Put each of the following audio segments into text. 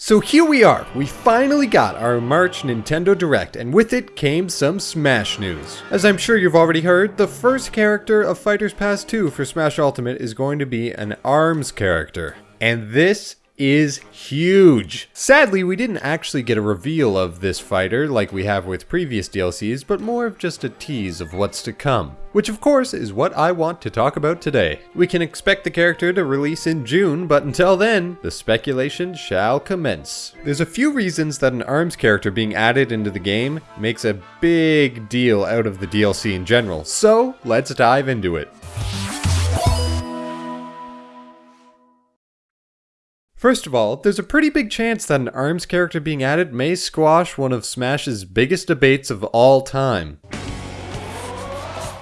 So here we are, we finally got our March Nintendo Direct, and with it came some Smash news. As I'm sure you've already heard, the first character of Fighters Pass 2 for Smash Ultimate is going to be an ARMS character. And this is huge. Sadly, we didn't actually get a reveal of this fighter like we have with previous DLCs, but more of just a tease of what's to come. Which of course is what I want to talk about today. We can expect the character to release in June, but until then, the speculation shall commence. There's a few reasons that an ARMS character being added into the game makes a big deal out of the DLC in general, so let's dive into it. First of all, there's a pretty big chance that an ARMS character being added may squash one of Smash's biggest debates of all time.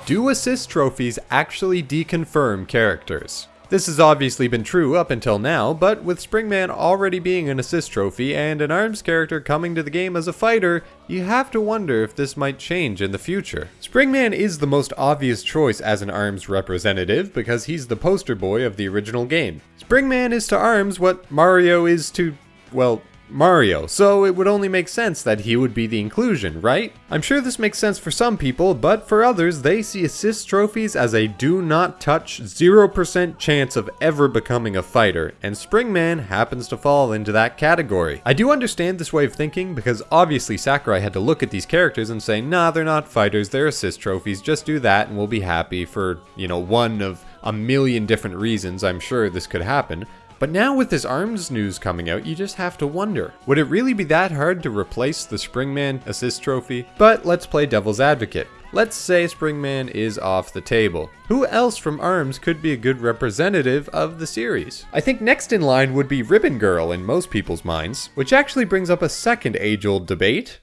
Do assist trophies actually deconfirm characters? This has obviously been true up until now, but with Springman already being an assist trophy and an ARMS character coming to the game as a fighter, you have to wonder if this might change in the future. Springman is the most obvious choice as an ARMS representative because he's the poster boy of the original game. Springman is to ARMS what Mario is to, well, Mario, so it would only make sense that he would be the inclusion, right? I'm sure this makes sense for some people, but for others, they see assist trophies as a do not touch 0% chance of ever becoming a fighter, and Springman happens to fall into that category. I do understand this way of thinking because obviously Sakurai had to look at these characters and say, nah, they're not fighters, they're assist trophies, just do that and we'll be happy for, you know, one of a million different reasons I'm sure this could happen. But now with this ARMS news coming out, you just have to wonder, would it really be that hard to replace the Springman assist trophy? But let's play devil's advocate. Let's say Springman is off the table. Who else from ARMS could be a good representative of the series? I think next in line would be Ribbon Girl in most people's minds, which actually brings up a second age-old debate.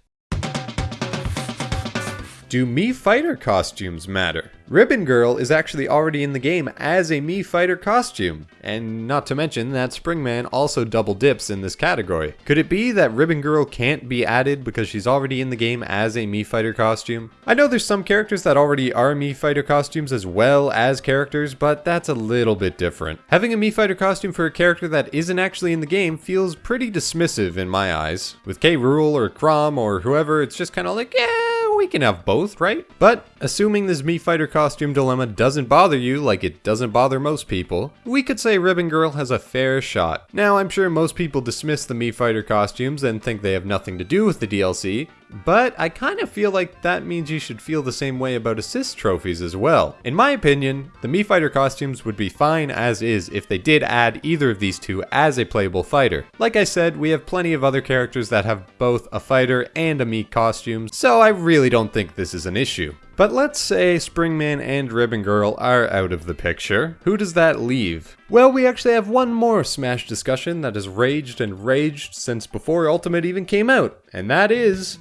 Do Mii Fighter costumes matter? Ribbon Girl is actually already in the game as a Mii Fighter costume, and not to mention that Springman also double dips in this category. Could it be that Ribbon Girl can't be added because she's already in the game as a Mii Fighter costume? I know there's some characters that already are Mii Fighter costumes as well as characters, but that's a little bit different. Having a Mii Fighter costume for a character that isn't actually in the game feels pretty dismissive in my eyes. With K. Rool or Chrom or whoever, it's just kind of like, yeah, we can have both, right? But assuming this Mii Fighter costume dilemma doesn't bother you like it doesn't bother most people, we could say Ribbon Girl has a fair shot. Now, I'm sure most people dismiss the Mii Fighter costumes and think they have nothing to do with the DLC, but I kind of feel like that means you should feel the same way about assist trophies as well. In my opinion, the Mii Fighter costumes would be fine as is if they did add either of these two as a playable fighter. Like I said, we have plenty of other characters that have both a fighter and a Mii costume, so I really don't think this is an issue. But let's say Springman and Ribbon Girl are out of the picture. Who does that leave? Well, we actually have one more Smash discussion that has raged and raged since before Ultimate even came out, and that is...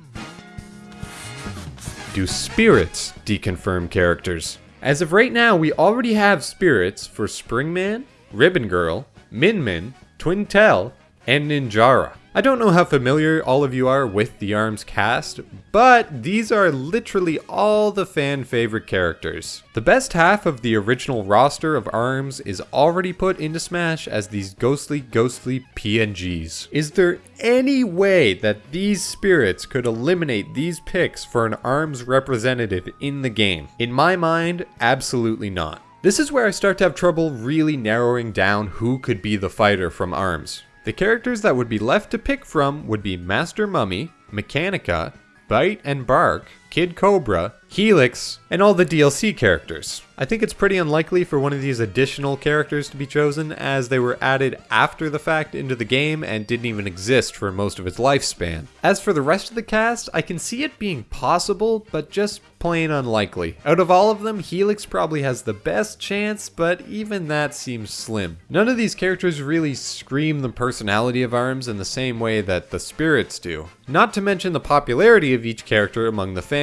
Do spirits deconfirm characters? As of right now, we already have spirits for Springman, Ribbon Girl, Min Min, Twintelle, and Ninjara. I don't know how familiar all of you are with the ARMS cast, but these are literally all the fan favorite characters. The best half of the original roster of ARMS is already put into Smash as these ghostly, ghostly PNGs. Is there any way that these spirits could eliminate these picks for an ARMS representative in the game? In my mind, absolutely not. This is where I start to have trouble really narrowing down who could be the fighter from ARMS. The characters that would be left to pick from would be Master Mummy, Mechanica, Bite and Bark, Kid Cobra, Helix, and all the DLC characters. I think it's pretty unlikely for one of these additional characters to be chosen as they were added after the fact into the game and didn't even exist for most of its lifespan. As for the rest of the cast, I can see it being possible, but just plain unlikely. Out of all of them, Helix probably has the best chance, but even that seems slim. None of these characters really scream the personality of ARMS in the same way that the spirits do. Not to mention the popularity of each character among the fans.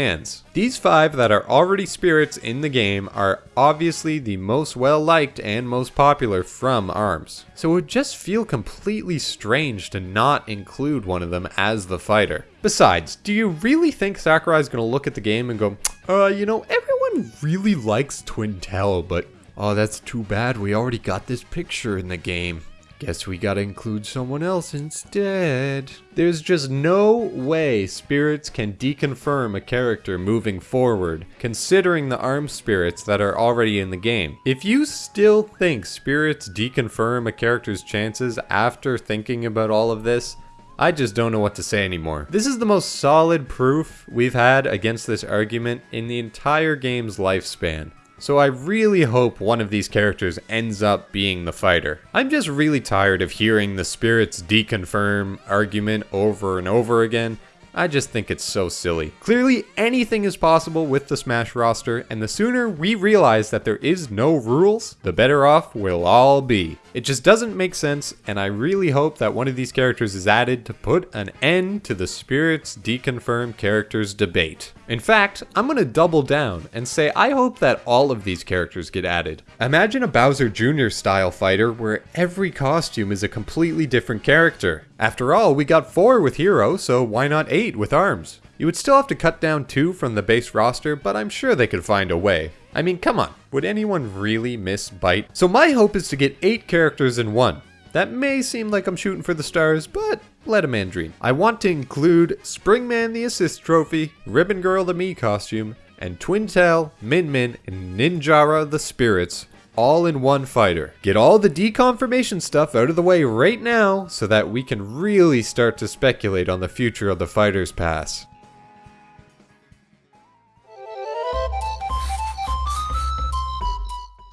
These five that are already spirits in the game are obviously the most well liked and most popular from ARMS. So it would just feel completely strange to not include one of them as the fighter. Besides, do you really think Sakurai's gonna look at the game and go, uh, you know, everyone really likes Twintelle, but oh, that's too bad we already got this picture in the game. Guess we gotta include someone else instead. There's just no way spirits can deconfirm a character moving forward, considering the armed spirits that are already in the game. If you still think spirits deconfirm a character's chances after thinking about all of this, I just don't know what to say anymore. This is the most solid proof we've had against this argument in the entire game's lifespan. So I really hope one of these characters ends up being the fighter. I'm just really tired of hearing the spirits deconfirm argument over and over again. I just think it's so silly. Clearly, anything is possible with the Smash roster, and the sooner we realize that there is no rules, the better off we'll all be. It just doesn't make sense, and I really hope that one of these characters is added to put an end to the Spirits Deconfirmed characters debate. In fact, I'm gonna double down and say I hope that all of these characters get added. Imagine a Bowser Jr. style fighter where every costume is a completely different character. After all, we got 4 with Hero, so why not 8 with Arms? You would still have to cut down 2 from the base roster, but I'm sure they could find a way. I mean, come on, would anyone really miss Bite? So my hope is to get 8 characters in one. That may seem like I'm shooting for the stars, but let a man dream. I want to include Springman the Assist Trophy, Ribbon Girl the Mii costume, and Twintelle, Min Min, and Ninjara the Spirits all in one fighter. Get all the deconfirmation stuff out of the way right now so that we can really start to speculate on the future of the Fighters Pass.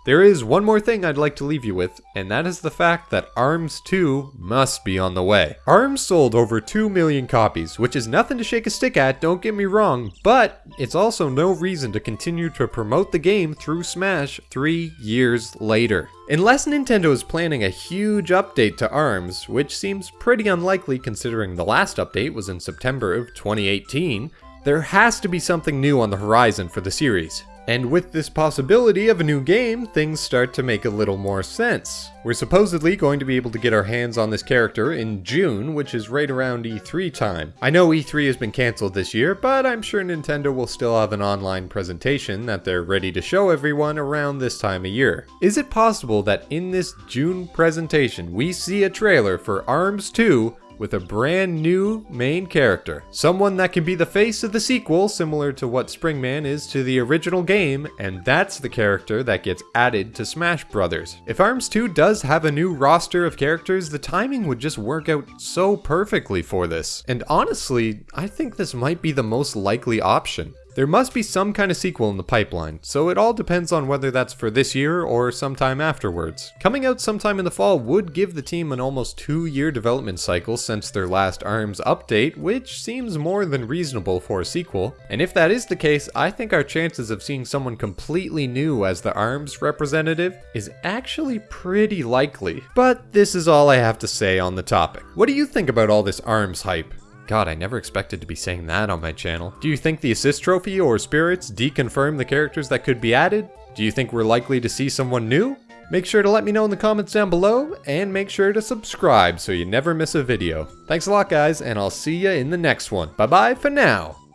There is one more thing I'd like to leave you with, and that is the fact that ARMS 2 must be on the way. ARMS sold over 2 million copies, which is nothing to shake a stick at, don't get me wrong, but it's also no reason to continue to promote the game through Smash 3 years later. Unless Nintendo is planning a huge update to ARMS, which seems pretty unlikely considering the last update was in September of 2018, there has to be something new on the horizon for the series. And with this possibility of a new game, things start to make a little more sense. We're supposedly going to be able to get our hands on this character in June, which is right around E3 time. I know E3 has been cancelled this year, but I'm sure Nintendo will still have an online presentation that they're ready to show everyone around this time of year. Is it possible that in this June presentation we see a trailer for ARMS 2 with a brand new main character. Someone that can be the face of the sequel, similar to what Springman is to the original game, and that's the character that gets added to Smash Brothers. If ARMS 2 does have a new roster of characters, the timing would just work out so perfectly for this. And honestly, I think this might be the most likely option. There must be some kind of sequel in the pipeline, so it all depends on whether that's for this year or sometime afterwards. Coming out sometime in the fall would give the team an almost two year development cycle since their last ARMS update, which seems more than reasonable for a sequel. And if that is the case, I think our chances of seeing someone completely new as the ARMS representative is actually pretty likely. But this is all I have to say on the topic. What do you think about all this ARMS hype? God, I never expected to be saying that on my channel. Do you think the assist trophy or spirits deconfirm the characters that could be added? Do you think we're likely to see someone new? Make sure to let me know in the comments down below, and make sure to subscribe so you never miss a video. Thanks a lot guys, and I'll see you in the next one. Bye bye for now!